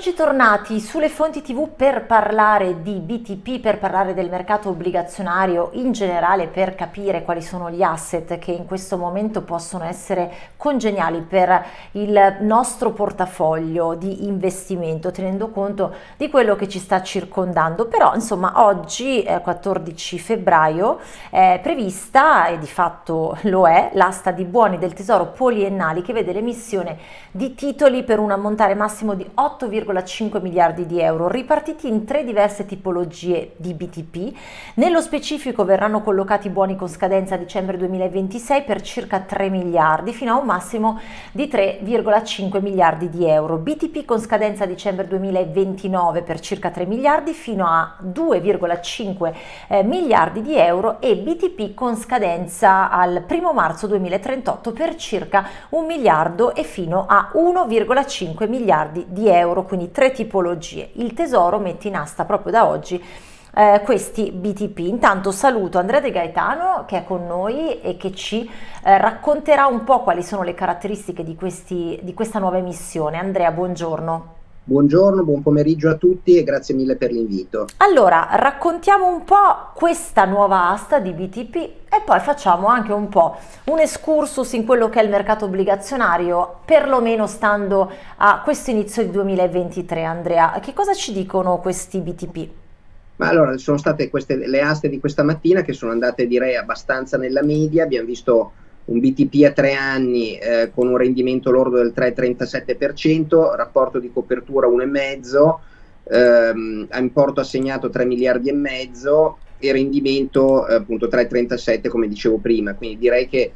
Eccoci tornati sulle fonti tv per parlare di BTP, per parlare del mercato obbligazionario in generale, per capire quali sono gli asset che in questo momento possono essere congeniali per il nostro portafoglio di investimento, tenendo conto di quello che ci sta circondando. Però insomma oggi, eh, 14 febbraio, è prevista, e di fatto lo è, l'asta di buoni del tesoro poliennali che vede l'emissione di titoli per un ammontare massimo di 8,5 1,5 miliardi di euro ripartiti in tre diverse tipologie di BTP. Nello specifico verranno collocati buoni con scadenza a dicembre 2026 per circa 3 miliardi fino a un massimo di 3,5 miliardi di euro. BTP con scadenza a dicembre 2029 per circa 3 miliardi fino a 2,5 eh, miliardi di euro e BTP con scadenza al 1 marzo 2038 per circa 1 miliardo e fino a 1,5 miliardi di euro quindi tre tipologie. Il tesoro mette in asta proprio da oggi eh, questi BTP. Intanto saluto Andrea De Gaetano che è con noi e che ci eh, racconterà un po' quali sono le caratteristiche di, questi, di questa nuova emissione. Andrea, buongiorno. Buongiorno, buon pomeriggio a tutti e grazie mille per l'invito. Allora, raccontiamo un po' questa nuova asta di BTP e poi facciamo anche un po' un excursus in quello che è il mercato obbligazionario, perlomeno stando a questo inizio di 2023. Andrea, che cosa ci dicono questi BTP? Ma allora, sono state queste, le aste di questa mattina che sono andate direi abbastanza nella media, abbiamo visto un BTP a tre anni eh, con un rendimento lordo del 3,37%, rapporto di copertura 1,5%, ehm, importo assegnato 3 miliardi e mezzo e rendimento eh, appunto 3,37 come dicevo prima, quindi direi che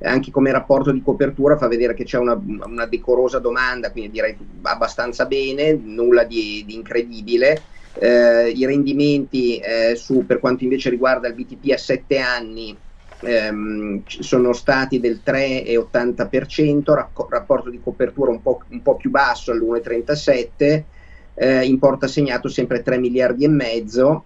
anche come rapporto di copertura fa vedere che c'è una, una, decorosa domanda, quindi direi abbastanza bene, nulla di, di incredibile. Eh, I rendimenti eh, su, per quanto invece riguarda il BTP a 7 anni ehm, sono stati del 3,80%, racco- rapporto di copertura un po', un po più basso all'1,37%, eh, importo assegnato sempre 3 miliardi e mezzo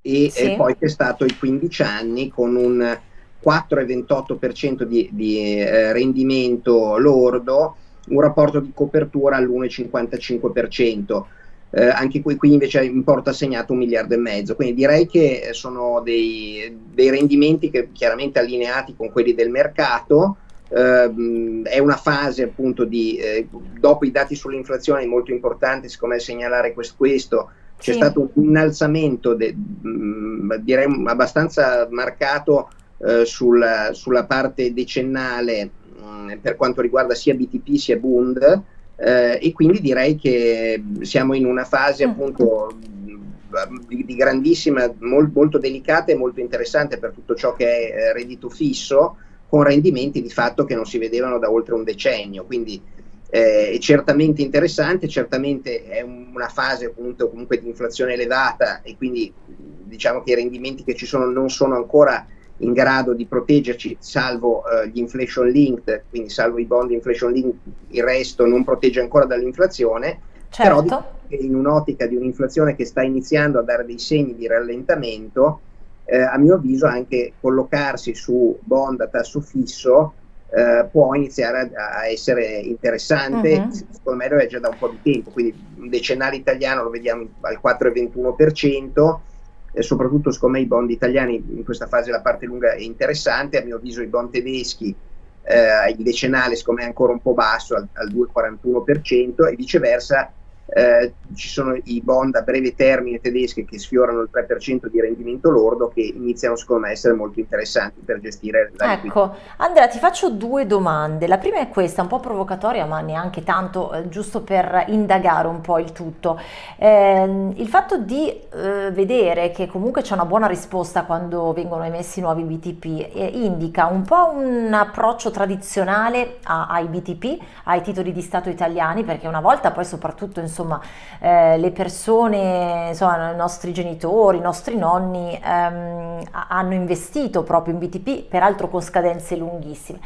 e, sì. e poi è stato i 15 anni con un 4,28% di, di eh, rendimento lordo, un rapporto di copertura all'1,55% eh, anche qui, qui, invece importo assegnato un miliardo e mezzo, quindi direi che sono dei, dei rendimenti che chiaramente allineati con quelli del mercato, eh, è una fase appunto di, eh, dopo i dati sull'inflazione molto importante, secondo me segnalare questo, questo c'è sì. stato un innalzamento de, mh, mm, direi abbastanza marcato eh, sulla, sulla parte decennale mh, mm, per quanto riguarda sia BTP sia Bund, eh, e quindi direi che siamo in una fase mm. appunto di, di grandissima, mol, molto delicata e molto interessante per tutto ciò che è eh, reddito fisso, con rendimenti di fatto che non si vedevano da oltre un decennio. Quindi eh, è certamente interessante, certamente è una fase appunto comunque di inflazione elevata e quindi diciamo che i rendimenti che ci sono non sono ancora in grado di proteggerci, salvo uh, gli inflation linked, quindi salvo i bond inflation linked, il resto non protegge ancora dall'inflazione, certo. però in un'ottica di un'inflazione che sta iniziando a dare dei segni di rallentamento, eh, a mio avviso anche collocarsi su bond a tasso fisso eh, può iniziare a, a essere interessante, uh-huh. secondo me lo è già da un po' di tempo, quindi un decennale italiano lo vediamo al 4,21%, eh, soprattutto secondo me i bond italiani in questa fase la parte lunga è interessante, a mio avviso i bond tedeschi eh, il decennale secondo me è ancora un po' basso al, al 2,41% e viceversa eh, ci sono i bond a breve termine tedeschi che sfiorano il 3% di rendimento lordo che iniziano secondo me a essere molto interessanti per gestire la Ecco, Andrea ti faccio due domande, la prima è questa, un po' provocatoria ma neanche tanto, eh, giusto per indagare un po' il tutto. Eh, il fatto di eh, vedere che comunque c'è una buona risposta quando vengono emessi nuovi BTP eh, indica un po' un approccio tradizionale a, ai BTP, ai titoli di Stato italiani, perché una volta poi soprattutto insomma insomma eh, le persone, insomma i nostri genitori, i nostri nonni ehm, hanno investito proprio in BTP, peraltro con scadenze lunghissime.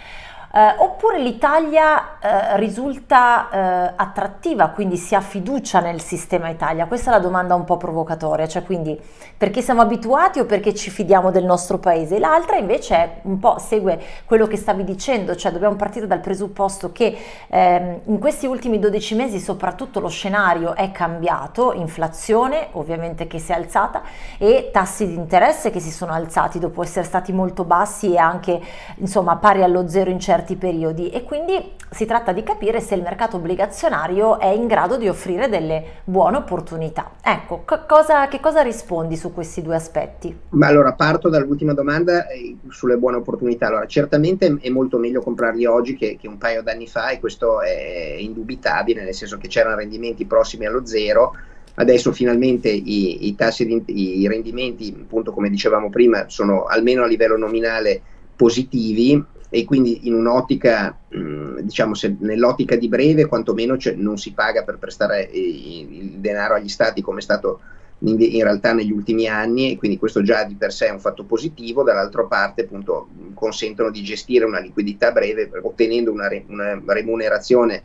Eh, oppure l'Italia eh, risulta eh, attrattiva, quindi si ha fiducia nel sistema Italia? Questa è la domanda un po' provocatoria, cioè quindi perché siamo abituati o perché ci fidiamo del nostro paese? L'altra invece è un po' segue quello che stavi dicendo, cioè dobbiamo partire dal presupposto che ehm, in questi ultimi 12 mesi soprattutto lo scenario è cambiato, inflazione ovviamente che si è alzata e tassi di interesse che si sono alzati dopo essere stati molto bassi e anche insomma pari allo zero in certi certi periodi e quindi si tratta di capire se il mercato obbligazionario è in grado di offrire delle buone opportunità. Ecco, cosa, che cosa rispondi su questi due aspetti? Ma allora parto dall'ultima domanda eh, sulle buone opportunità. Allora, certamente è molto meglio comprarli oggi che, che un paio d'anni fa e questo è indubitabile, nel senso che c'erano rendimenti prossimi allo zero. Adesso finalmente i, i tassi di i rendimenti, appunto come dicevamo prima, sono almeno a livello nominale positivi e quindi in un'ottica, diciamo, nell'ottica di breve quantomeno cioè, non si paga per prestare il denaro agli stati come è stato in, realtà negli ultimi anni e quindi questo già di per sé è un fatto positivo, dall'altra parte appunto consentono di gestire una liquidità breve ottenendo una, una remunerazione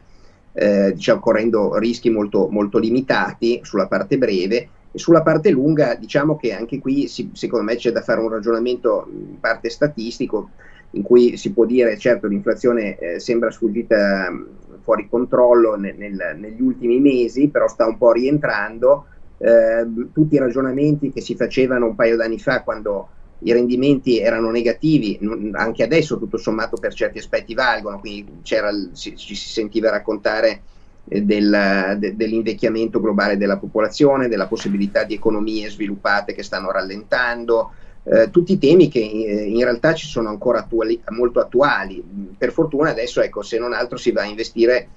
eh, diciamo correndo rischi molto, molto limitati sulla parte breve. E sulla parte lunga diciamo che anche qui si, secondo me c'è da fare un ragionamento in parte statistico in cui si può dire certo l'inflazione eh, sembra sfuggita mm, fuori controllo nel, nel, negli ultimi mesi, però sta un po' rientrando. Eh, tutti i ragionamenti che si facevano un paio d'anni fa quando i rendimenti erano negativi, anche adesso tutto sommato per certi aspetti valgono, quindi ci si sentiva raccontare eh, del, de, dell'invecchiamento globale della popolazione, della possibilità di economie sviluppate che stanno rallentando, eh, tutti temi che eh, in realtà ci sono ancora attuali, molto attuali. Per fortuna adesso, ecco, se non altro si va a investire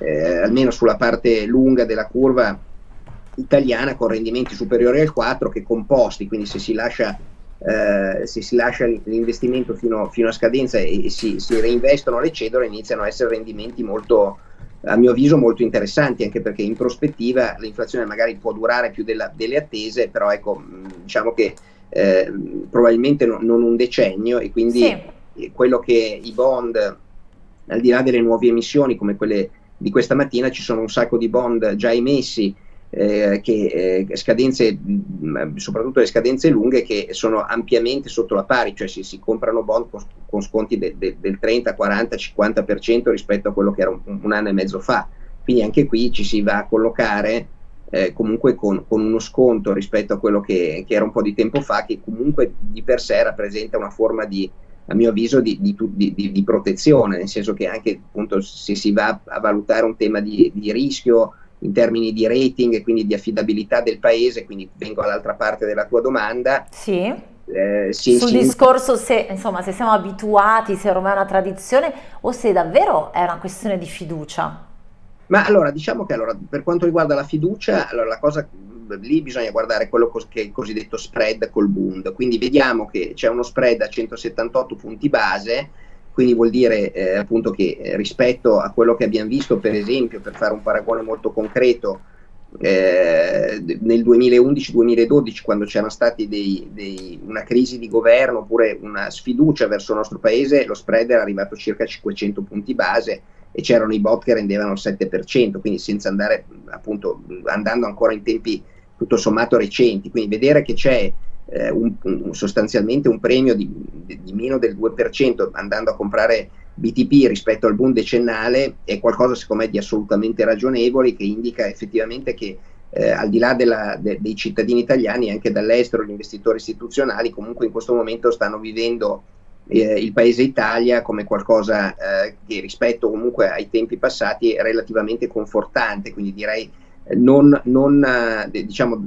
eh, almeno sulla parte lunga della curva italiana con rendimenti superiori al 4 che composti, quindi se si lascia, eh, se si lascia l'investimento fino, fino, a scadenza e, e si, si, reinvestono le cedole iniziano a essere rendimenti molto, a mio avviso molto interessanti anche perché in prospettiva l'inflazione magari può durare più della, delle attese, però ecco, diciamo che eh, probabilmente no, non un decennio e quindi sì. quello che i bond, al di là delle nuove emissioni come quelle di questa mattina, ci sono un sacco di bond già emessi eh, che eh, scadenze, mm, soprattutto le scadenze lunghe, che sono ampiamente sotto la pari, cioè si, si comprano bond con, con sconti de, de, del 30, 40, 50% rispetto a quello che era un, un, anno e mezzo fa. Quindi anche qui ci si va a collocare eh, comunque con, con, uno sconto rispetto a quello che, che, era un po' di tempo fa, che comunque di per sé rappresenta una forma di, a mio avviso, di, di, di, protezione, nel senso che anche appunto se si va a valutare un tema di, rischio in termini di rating e quindi di affidabilità del paese, quindi vengo all'altra parte della tua domanda. Sì. Eh, sì, sul sì. discorso se, insomma, se siamo abituati, se ormai è una tradizione o se davvero è una questione di fiducia. Ma allora, diciamo che allora, per quanto riguarda la fiducia, allora, la cosa lì bisogna guardare quello che è il cosiddetto spread col Bund, quindi vediamo che c'è uno spread a 178 punti base, quindi vuol dire eh, appunto che eh, rispetto a quello che abbiamo visto per esempio, per fare un paragone molto concreto, eh, nel 2011-2012 quando c'era stata una crisi di governo oppure una sfiducia verso il nostro paese, lo spread era arrivato a circa 500 punti base e c'erano i bot che rendevano il 7%, quindi senza andare appunto andando ancora in tempi tutto sommato recenti, quindi vedere che c'è eh, un, un, sostanzialmente un premio di, di, meno del 2% andando a comprare BTP rispetto al boom decennale è qualcosa secondo me di assolutamente ragionevole che indica effettivamente che eh, al di là della, de, dei cittadini italiani anche dall'estero gli investitori istituzionali comunque in questo momento stanno vivendo eh, il paese Italia come qualcosa eh, che rispetto comunque ai tempi passati è relativamente confortante, quindi direi eh, non, non eh, diciamo,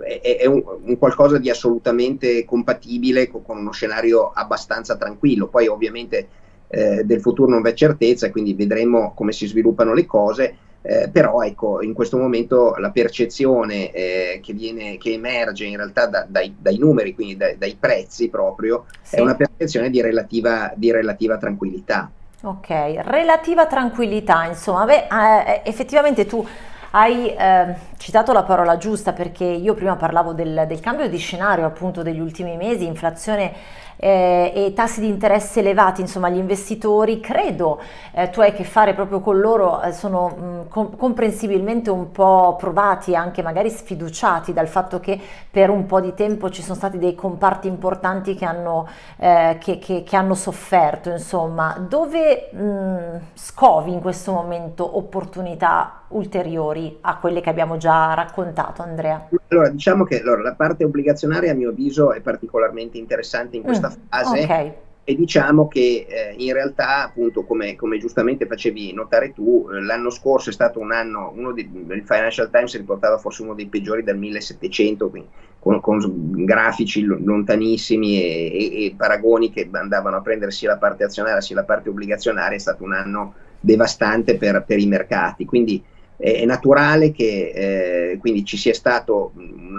è, è un, un, qualcosa di assolutamente compatibile con, con, uno scenario abbastanza tranquillo. Poi ovviamente eh, del futuro non c'è certezza, quindi vedremo come si sviluppano le cose eh, però ecco, in questo momento la percezione eh, che, viene, che emerge in realtà da, dai, dai, numeri, quindi dai, dai prezzi proprio, sì. è una percezione di relativa, di relativa tranquillità. Ok, relativa tranquillità, insomma, beh, eh, effettivamente tu hai eh, citato la parola giusta perché io prima parlavo del, del cambio di scenario appunto degli ultimi mesi, inflazione eh, e tassi di interesse elevati, insomma gli investitori, credo eh, tu hai a che fare proprio con loro, eh, sono mh, com comprensibilmente un po' provati, anche magari sfiduciati dal fatto che per un po' di tempo ci sono stati dei comparti importanti che hanno, eh, che, che, che hanno sofferto, insomma, dove mh, scovi in questo momento opportunità ulteriori a quelle che abbiamo già raccontato, Andrea? Allora, diciamo che allora, la parte obbligazionaria a mio avviso è particolarmente interessante in questa fase. Okay. E diciamo che eh, in realtà, appunto, come, come, giustamente facevi notare tu, eh, l'anno scorso è stato un anno, uno di, il Financial Times riportava forse uno dei peggiori del 1700, quindi con, con grafici lontanissimi e, e, e, paragoni che andavano a prendere sia la parte azionaria sia la parte obbligazionaria, è stato un anno devastante per, per i mercati. Quindi è naturale che eh, quindi ci sia stato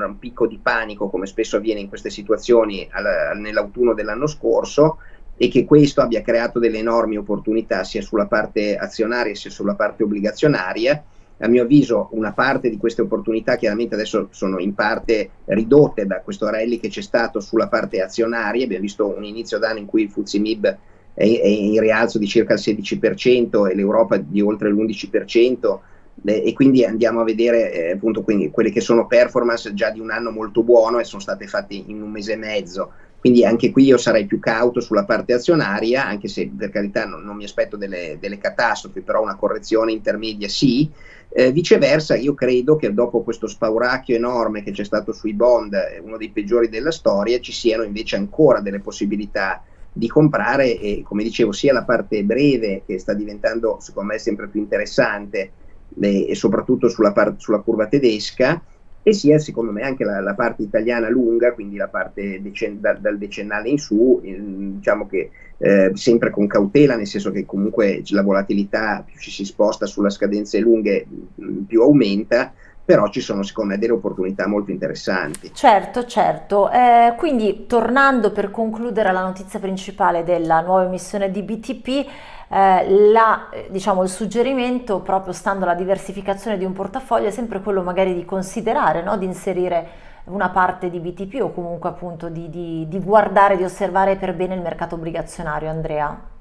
un, picco di panico, come spesso avviene in queste situazioni nell'autunno dell'anno scorso, e che questo abbia creato delle enormi opportunità sia sulla parte azionaria sia sulla parte obbligazionaria. A mio avviso una parte di queste opportunità chiaramente adesso sono in parte ridotte da questo rally che c'è stato sulla parte azionaria, abbiamo visto un inizio d'anno in cui il Fuzzi MIB è, è in rialzo di circa il 16% e l'Europa di oltre l'11%, e quindi andiamo a vedere eh, appunto quindi, quelle che sono performance già di un anno molto buono e sono state fatte in un mese e mezzo. Quindi anche qui io sarei più cauto sulla parte azionaria, anche se per carità non, non mi aspetto delle, delle, catastrofi, però una correzione intermedia sì. Eh, viceversa, io credo che dopo questo spauracchio enorme che c'è stato sui bond, eh, uno dei peggiori della storia, ci siano invece ancora delle possibilità di comprare e come dicevo sia la parte breve che sta diventando secondo me sempre più interessante e soprattutto sulla, par- sulla, curva tedesca e sia secondo me anche la, la parte italiana lunga, quindi la parte decen- da, dal decennale in su, eh, diciamo che eh, sempre con cautela, nel senso che comunque la volatilità più ci si sposta sulle scadenze lunghe più aumenta, però ci sono secondo me delle opportunità molto interessanti. Certo, certo. Eh, quindi tornando per concludere alla notizia principale della nuova emissione di BTP, eh, la, diciamo, il suggerimento proprio stando alla diversificazione di un portafoglio è sempre quello magari di considerare, no? di inserire una parte di BTP o comunque appunto di, di, di guardare, di osservare per bene il mercato obbligazionario, Andrea.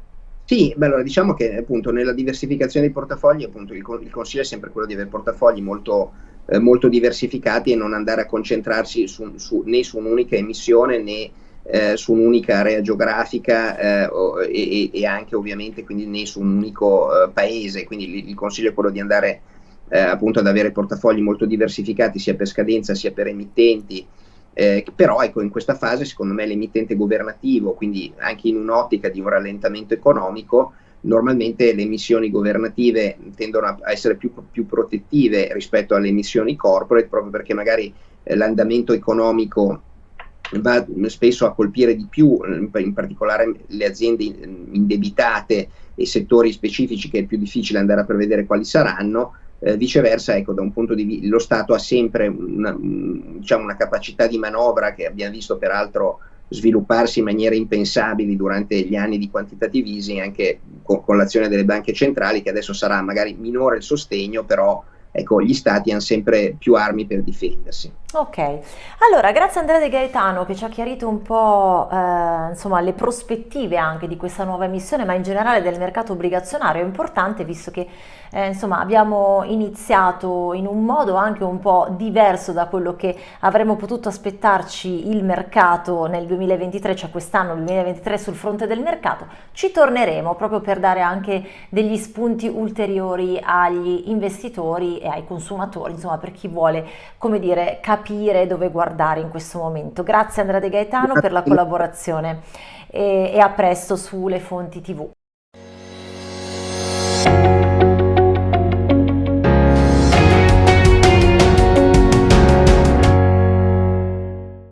Sì, beh, allora diciamo che appunto nella diversificazione dei portafogli appunto il, il consiglio è sempre quello di avere portafogli molto, eh, molto diversificati e non andare a concentrarsi su, su, né su un'unica emissione né eh, su un'unica area geografica eh, e, e, anche ovviamente quindi né su un unico eh, paese, quindi il, il, consiglio è quello di andare eh, appunto ad avere portafogli molto diversificati sia per scadenza sia per emittenti, eh, però ecco in questa fase secondo me l'emittente governativo, quindi anche in un'ottica di un rallentamento economico, normalmente le emissioni governative tendono a essere più, più protettive rispetto alle emissioni corporate proprio perché magari eh, l'andamento economico va spesso a colpire di più, in particolare le aziende indebitate e settori specifici che è più difficile andare a prevedere quali saranno, eh, viceversa, ecco, da un punto di vista, lo Stato ha sempre una, diciamo, una capacità di manovra che abbiamo visto peraltro svilupparsi in maniere impensabili durante gli anni di quantitative easing, anche con, con l'azione delle banche centrali, che adesso sarà magari minore il sostegno, però ecco, gli stati hanno sempre più armi per difendersi. Ok, allora grazie Andrea De Gaetano che ci ha chiarito un po' eh, insomma, le prospettive anche di questa nuova emissione, ma in generale del mercato obbligazionario è importante visto che eh, insomma, abbiamo iniziato in un modo anche un po' diverso da quello che avremmo potuto aspettarci il mercato nel 2023, cioè quest'anno 2023 sul fronte del mercato, ci torneremo proprio per dare anche degli spunti ulteriori agli investitori e ai consumatori, insomma per chi vuole, come dire, capire dove guardare in questo momento. Grazie Andrea De Gaetano per la collaborazione e, e a presto sulle fonti TV.